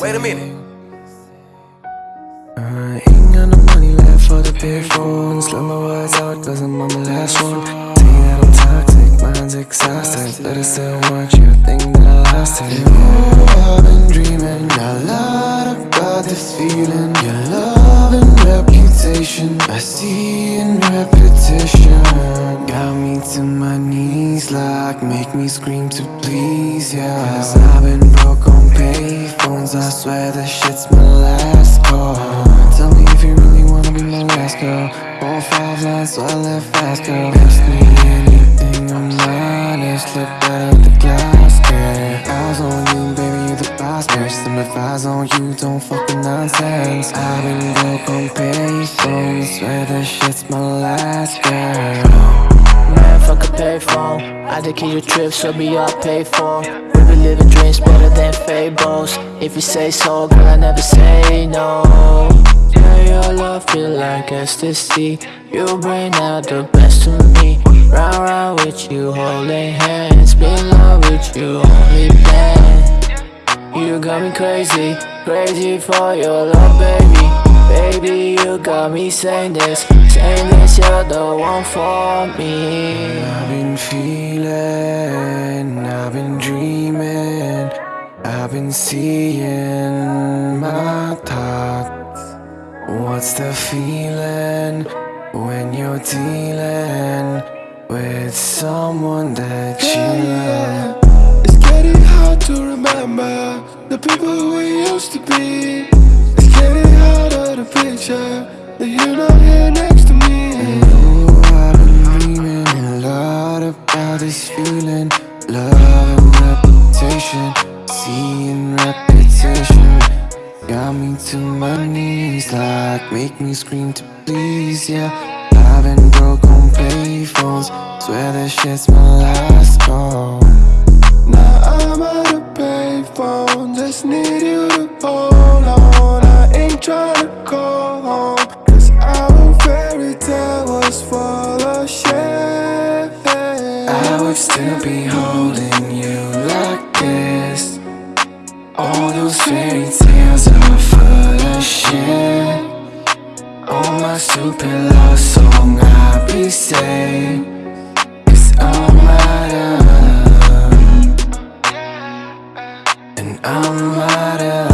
Wait a minute. Got no money left for the big phones. Let my words out, cause I'm last one. You that I'm exhausted. But I still want you, think that I lost it. Oh, I've been dreaming a lot about this feeling. Your love and reputation, I see in repetition. Got me to my knees, like make me scream to please, yeah. Cause I've been broke on payphones, I swear this shit's my last call. Tell me if you really wanna be my last girl. All five lines, so I left fast, girl. Ask me I'm honest. Look out of the glass, girl. Eyes on you, baby, you the boss, girl. Some if eyes on you, don't fuck with nonsense. I've been broke on payphones, swear this shit's my last girl. Man, fuck a payphone. I take your trip, so be all paid for. We be living dreams better than fables. If you say so, girl, I never say no. Your love feel like ecstasy. You bring out the best of me. Round round with you, holding hands. Be in love with you, only plan. You got me crazy, crazy for your love, baby. Baby, you got me saying this, saying this, you're the one for me. I've been feeling, I've been dreaming, I've been seeing. What's the feeling when you're dealing with someone that you love? It's getting hard to remember the people we used to be. It's getting harder to picture that you're not here next to me. Oh, I've been dreaming a lot about this feeling, love and reputation, seeing repetition. Got me to my knees, like make me scream to please, yeah. I've been broke on payphones, swear this shit's my last call. Now I'm out of payphone, just need you to hold on. I ain't trying to call home, cause our fairy tale was full of shit. I would still be holding you like fairy tales are full of shit. All my stupid love song I be saying all my own, and I'm my